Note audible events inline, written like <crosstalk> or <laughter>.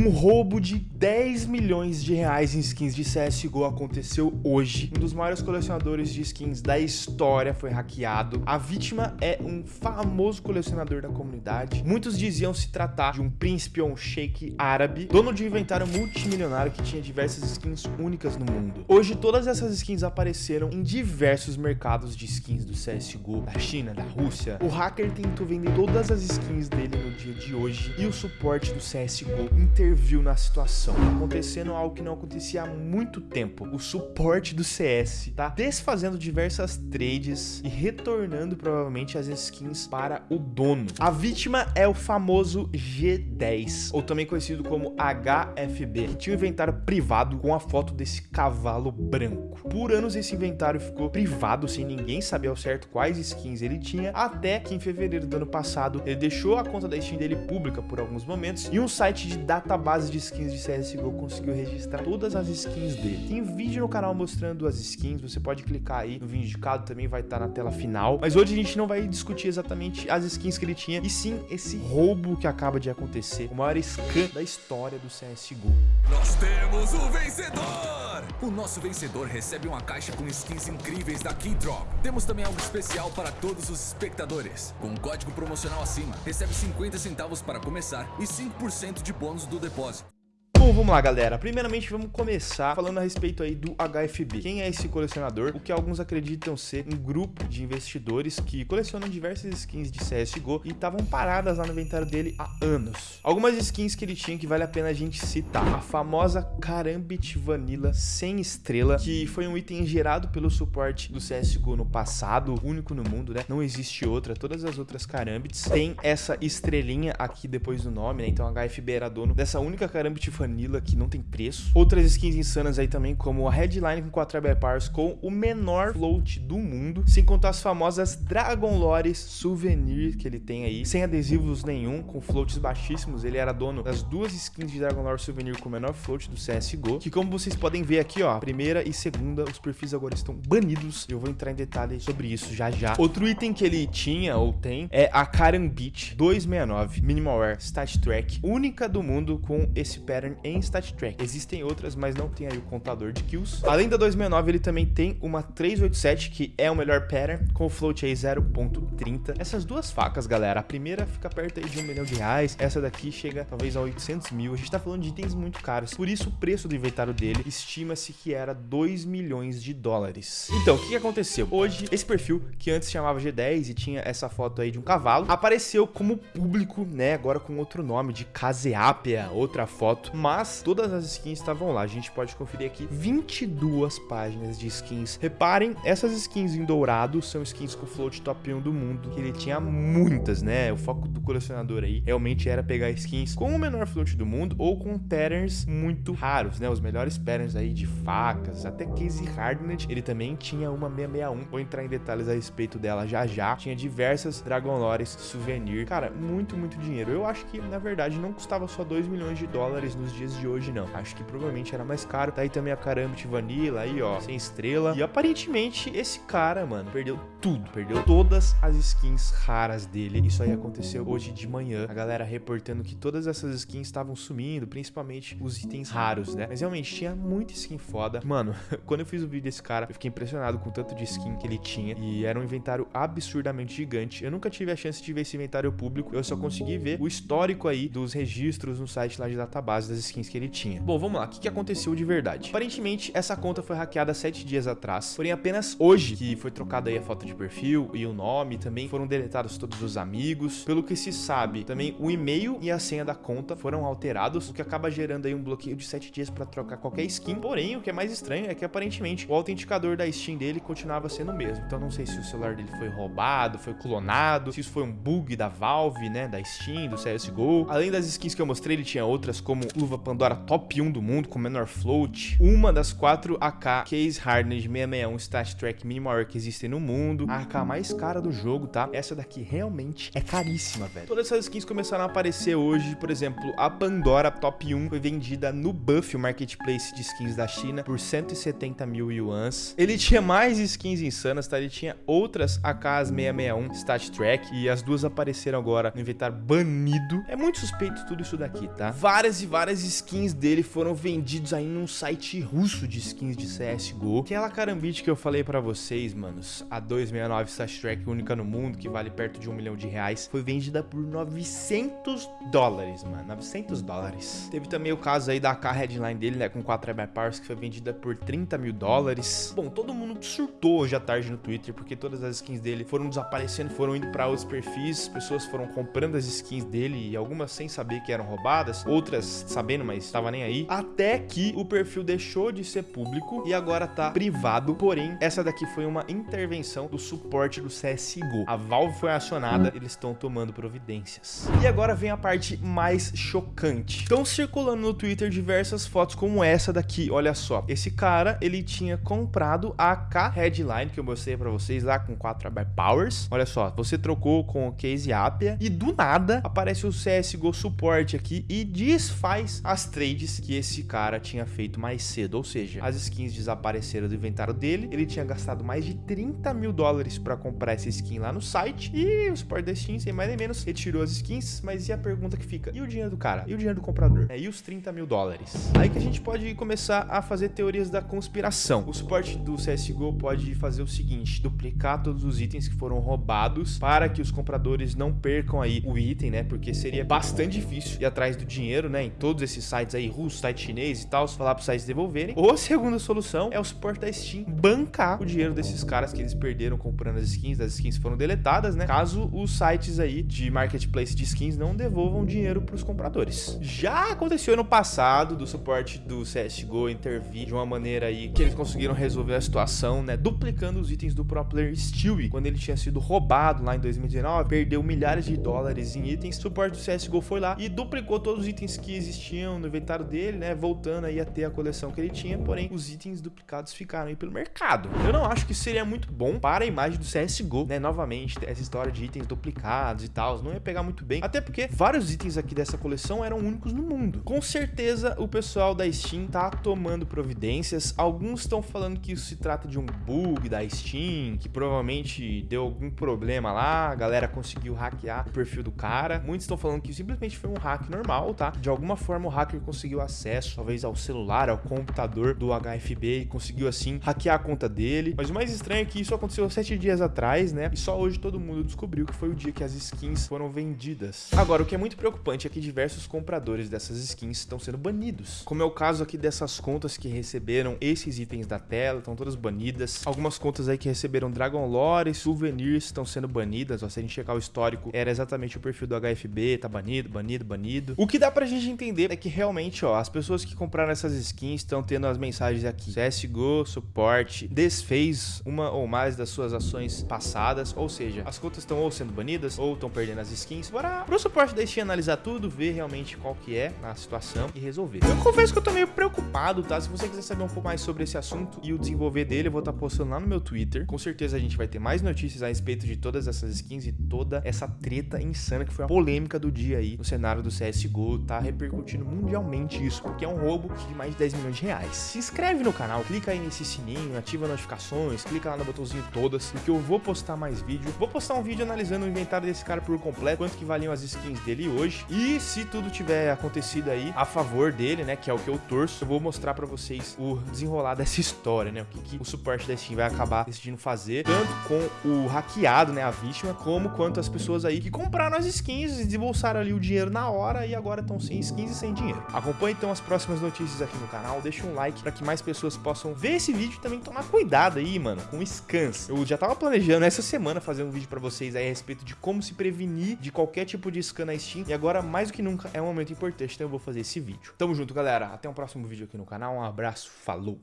Um roubo de 10 milhões de reais em skins de CSGO aconteceu hoje. Um dos maiores colecionadores de skins da história foi hackeado. A vítima é um famoso colecionador da comunidade. Muitos diziam se tratar de um príncipe ou um sheik árabe, dono de um inventário multimilionário que tinha diversas skins únicas no mundo. Hoje todas essas skins apareceram em diversos mercados de skins do CSGO, da China, da Rússia. O hacker tentou vender todas as skins dele no dia de hoje e o suporte do CSGO interviu na situação, acontecendo algo que não acontecia há muito tempo. O suporte do CS tá desfazendo diversas trades e retornando provavelmente as skins para o dono. A vítima é o famoso G10, ou também conhecido como HFB, que tinha um inventário privado com a foto desse cavalo branco. Por anos esse inventário ficou privado, sem ninguém saber ao certo quais skins ele tinha, até que em fevereiro do ano passado ele deixou a conta da Steam dele pública por alguns momentos e um site de database de skins de CSGO conseguiu registrar todas as skins dele. Tem vídeo no canal mostrando as skins, você pode clicar aí no vídeo indicado, também vai estar tá na tela final. Mas hoje a gente não vai discutir exatamente as skins que ele tinha, e sim esse roubo que acaba de acontecer, o maior scam da história do CSGO. Nós temos o vencedor! O nosso vencedor recebe uma caixa com skins incríveis da Keydrop. Temos também algo especial para todos os espectadores. Com um código promocional acima, recebe 50 centavos para começar e 5% de bônus do depósito. Bom, vamos lá, galera. Primeiramente, vamos começar falando a respeito aí do HFB. Quem é esse colecionador? O que alguns acreditam ser um grupo de investidores que colecionam diversas skins de CSGO e estavam paradas lá no inventário dele há anos. Algumas skins que ele tinha que vale a pena a gente citar. A famosa Karambit Vanilla sem estrela, que foi um item gerado pelo suporte do CSGO no passado, único no mundo, né? Não existe outra. Todas as outras Karambits têm essa estrelinha aqui depois do nome, né? Então HFB era dono dessa única Karambit Vanilla Vanilla que não tem preço. Outras skins insanas aí também, como a Headline com 4 Powers com o menor float do mundo, sem contar as famosas Dragon Lores Souvenir que ele tem aí, sem adesivos nenhum, com floats baixíssimos. Ele era dono das duas skins de Dragon Lore Souvenir com o menor float do CSGO, que como vocês podem ver aqui, ó, primeira e segunda, os perfis agora estão banidos. Eu vou entrar em detalhes sobre isso já já. Outro item que ele tinha ou tem é a Karen Beach 269 Minimalware Stat Track, única do mundo com esse pattern em Stat Track. Existem outras, mas não tem aí o contador de kills. Além da 269, ele também tem uma 387, que é o melhor pattern, com o float aí 0.30. Essas duas facas, galera, a primeira fica perto aí de um milhão de reais, essa daqui chega talvez a 800 mil. A gente tá falando de itens muito caros, por isso o preço do inventário dele estima-se que era 2 milhões de dólares. Então, o que aconteceu? Hoje, esse perfil, que antes chamava G10 e tinha essa foto aí de um cavalo, apareceu como público, né, agora com outro nome, de Caseapia, outra foto, mas mas todas as skins estavam lá. A gente pode conferir aqui 22 páginas de skins. Reparem, essas skins em dourado são skins com float top 1 do mundo, que ele tinha muitas, né? O foco do colecionador aí realmente era pegar skins com o menor float do mundo ou com patterns muito raros, né? Os melhores patterns aí de facas, até Casey Hardened, ele também tinha uma 661. Vou entrar em detalhes a respeito dela já já. Tinha diversas Dragon Lores souvenir. Cara, muito, muito dinheiro. Eu acho que, na verdade, não custava só 2 milhões de dólares nos dias de hoje, não. Acho que provavelmente era mais caro. Tá aí também a Karambit Vanilla aí, ó, sem estrela. E aparentemente esse cara, mano, perdeu tudo. Perdeu todas as skins raras dele. Isso aí aconteceu hoje de manhã. A galera reportando que todas essas skins estavam sumindo, principalmente os itens raros, né? Mas realmente tinha muita skin foda. Mano, <laughs> quando eu fiz o vídeo desse cara, eu fiquei impressionado com o tanto de skin que ele tinha. E era um inventário absurdamente gigante. Eu nunca tive a chance de ver esse inventário público. Eu só consegui ver o histórico aí dos registros no site lá de database das skins que ele tinha. Bom, vamos lá, o que, que aconteceu de verdade? Aparentemente, essa conta foi hackeada sete dias atrás, porém apenas hoje que foi trocada aí a foto de perfil e o nome, também foram deletados todos os amigos. Pelo que se sabe, também o e-mail e a senha da conta foram alterados, o que acaba gerando aí um bloqueio de sete dias para trocar qualquer skin. Porém, o que é mais estranho é que aparentemente o autenticador da Steam dele continuava sendo o mesmo. Então não sei se o celular dele foi roubado, foi clonado, se isso foi um bug da Valve, né, da Steam, do CSGO. Além das skins que eu mostrei, ele tinha outras como luva Pandora top 1 do mundo com menor float, uma das quatro AK Case Hardened 661 Stat Track Minimal que existem no mundo, a AK mais cara do jogo, tá? Essa daqui realmente é caríssima, velho. Todas essas skins começaram a aparecer hoje, por exemplo, a Pandora Top 1 foi vendida no Buff, o marketplace de skins da China, por 170 mil yuans. Ele tinha mais skins insanas, tá? Ele tinha outras AKs 661 Stat Track e as duas apareceram agora no inventário banido. É muito suspeito tudo isso daqui, tá? Várias e várias as skins dele foram vendidos aí num site russo de skins de CSGO. Aquela carambite que eu falei pra vocês, manos, a 269 Slash Track única no mundo, que vale perto de um milhão de reais, foi vendida por 900 dólares, mano. 900 dólares. Teve também o caso aí da K headline dele, né, com 4 Powers, que foi vendida por 30 mil dólares. Bom, todo mundo surtou hoje à tarde no Twitter, porque todas as skins dele foram desaparecendo, foram indo pra outros perfis, pessoas foram comprando as skins dele, e algumas sem saber que eram roubadas, outras sabendo, mas tava nem aí. Até que o perfil deixou de ser público e agora tá privado, porém, essa daqui foi uma intervenção do suporte do CSGO. A Valve foi acionada, eles estão tomando providências. E agora vem a parte mais chocante. Estão circulando no Twitter diversas fotos como essa daqui, olha só. Esse cara, ele tinha comprado a K Headline, que eu mostrei pra vocês lá com 4 by Powers. Olha só, você trocou com o Case Apia e do nada aparece o CSGO Support aqui e desfaz as trades que esse cara tinha feito mais cedo. Ou seja, as skins desapareceram do inventário dele, ele tinha gastado mais de 30 mil dólares pra comprar essa skin lá no site e o Support da Steam, sem mais nem menos, retirou as skins, mas e a pergunta que fica? E o dinheiro do cara? E o dinheiro do comprador? É, e os 30 mil dólares? Aí que a gente pode começar a fazer teorias da conspiração. O suporte do CSGO pode fazer o seguinte, duplicar todos os itens que foram roubados para que os compradores não percam aí o item, né? Porque seria bastante difícil ir atrás do dinheiro, né? Em todos esses sites aí, russos, site chinês e tal, falar para os sites devolverem. Ou a segunda solução é o suporte da Steam bancar o dinheiro desses caras que eles perderam comprando as skins, as skins foram deletadas, né? Caso os sites aí de marketplace de skins não devolvam dinheiro para os compradores. Já aconteceu no passado do suporte do CSGO intervir de uma maneira aí que eles conseguiram resolver a situação, né? Duplicando os itens do pro player Stewie, quando ele tinha sido roubado lá em 2019, perdeu milhares de dólares em itens. O suporte do CSGO foi lá e duplicou todos os itens que existiam no inventário dele, né? Voltando aí a ter a coleção que ele tinha, porém os itens duplicados ficaram aí pelo mercado. Eu não acho que seria muito bom para a imagem do CSGO, né? Novamente, essa história de itens duplicados e tal, não ia pegar muito bem, até porque vários itens aqui dessa coleção eram únicos no mundo. Com certeza o pessoal da Steam tá tomando providências, alguns estão falando que isso se trata de um bug da Steam, que provavelmente deu algum problema lá, a galera conseguiu hackear o perfil do cara. Muitos estão falando que simplesmente foi um hack normal, tá? De alguma forma hacker conseguiu acesso, talvez ao celular, ao computador do HFB e conseguiu assim hackear a conta dele. Mas o mais estranho é que isso aconteceu sete dias atrás, né? E só hoje todo mundo descobriu que foi o dia que as skins foram vendidas. Agora, o que é muito preocupante é que diversos compradores dessas skins estão sendo banidos. Como é o caso aqui dessas contas que receberam esses itens da tela, estão todas banidas. Algumas contas aí que receberam Dragon Lore, Souvenirs estão sendo banidas. Ó, se a gente checar o histórico, era exatamente o perfil do HFB, tá banido, banido, banido. O que dá pra gente entender é que realmente, ó, as pessoas que compraram essas skins estão tendo as mensagens aqui. CSGO, suporte, desfez uma ou mais das suas ações passadas, ou seja, as contas estão ou sendo banidas ou estão perdendo as skins. Bora pro suporte da Steam analisar tudo, ver realmente qual que é a situação e resolver. Eu confesso que eu tô meio preocupado, tá? Se você quiser saber um pouco mais sobre esse assunto e o desenvolver dele, eu vou estar tá postando lá no meu Twitter. Com certeza a gente vai ter mais notícias a respeito de todas essas skins e toda essa treta insana que foi a polêmica do dia aí no cenário do CSGO, tá repercutindo mundialmente isso, porque é um roubo de mais de 10 milhões de reais. Se inscreve no canal, clica aí nesse sininho, ativa notificações, clica lá no botãozinho todas, porque eu vou postar mais vídeo. Vou postar um vídeo analisando o inventário desse cara por completo, quanto que valiam as skins dele hoje. E se tudo tiver acontecido aí a favor dele, né, que é o que eu torço, eu vou mostrar pra vocês o desenrolar dessa história, né, o que, que o suporte da Steam vai acabar decidindo fazer, tanto com o hackeado, né, a vítima, como quanto as pessoas aí que compraram as skins e desembolsaram ali o dinheiro na hora e agora estão sem skins e sem dinheiro. Acompanhe então as próximas notícias aqui no canal, deixa um like para que mais pessoas possam ver esse vídeo e também tomar cuidado aí, mano, com scans. Eu já tava planejando essa semana fazer um vídeo para vocês aí a respeito de como se prevenir de qualquer tipo de scan na Steam e agora mais do que nunca é um momento importante, então eu vou fazer esse vídeo. Tamo junto, galera. Até um próximo vídeo aqui no canal. Um abraço, falou!